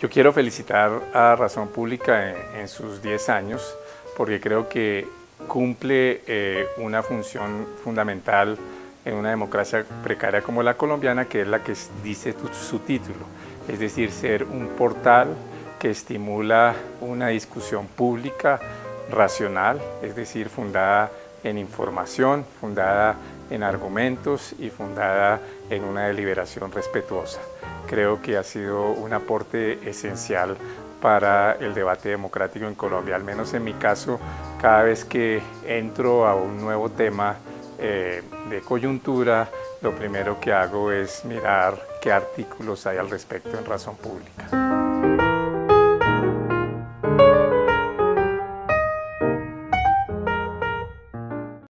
Yo quiero felicitar a Razón Pública en, sus 10 años porque creo que cumple eh, una función fundamental en una democracia precaria como la colombiana, que es la que dice su título, es decir, ser un portal que estimula una discusión pública racional, es decir, fundada en información, fundada en argumentos y fundada en una deliberación respetuosa creo que ha sido un aporte esencial para el debate democrático en Colombia, al menos en mi caso, cada vez que entro a un nuevo tema eh, de coyuntura, lo primero que hago es mirar qué artículos hay al respecto en Razón Pública.